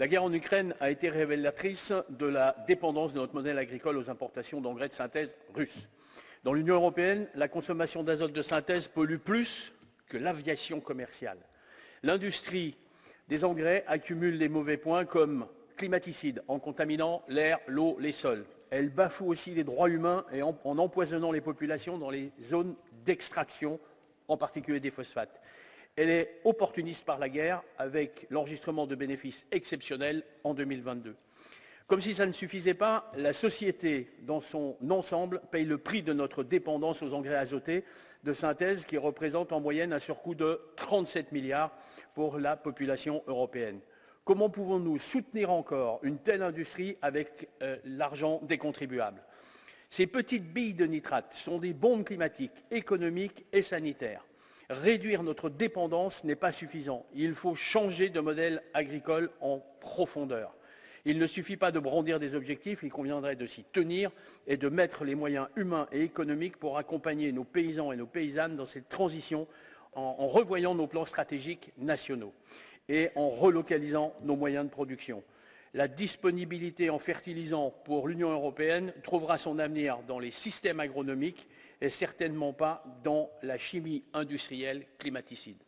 La guerre en Ukraine a été révélatrice de la dépendance de notre modèle agricole aux importations d'engrais de synthèse russes. Dans l'Union européenne, la consommation d'azote de synthèse pollue plus que l'aviation commerciale. L'industrie des engrais accumule les mauvais points comme climaticides en contaminant l'air, l'eau, les sols. Elle bafoue aussi les droits humains et en, en empoisonnant les populations dans les zones d'extraction, en particulier des phosphates. Elle est opportuniste par la guerre avec l'enregistrement de bénéfices exceptionnels en 2022. Comme si ça ne suffisait pas, la société dans son ensemble paye le prix de notre dépendance aux engrais azotés de synthèse qui représente en moyenne un surcoût de 37 milliards pour la population européenne. Comment pouvons-nous soutenir encore une telle industrie avec euh, l'argent des contribuables? Ces petites billes de nitrate sont des bombes climatiques, économiques et sanitaires. Réduire notre dépendance n'est pas suffisant. Il faut changer de modèle agricole en profondeur. Il ne suffit pas de brandir des objectifs, il conviendrait de s'y tenir et de mettre les moyens humains et économiques pour accompagner nos paysans et nos paysannes dans cette transition en, en revoyant nos plans stratégiques nationaux et en relocalisant nos moyens de production. La disponibilité en fertilisants pour l'Union européenne trouvera son avenir dans les systèmes agronomiques et certainement pas dans la chimie industrielle climaticide.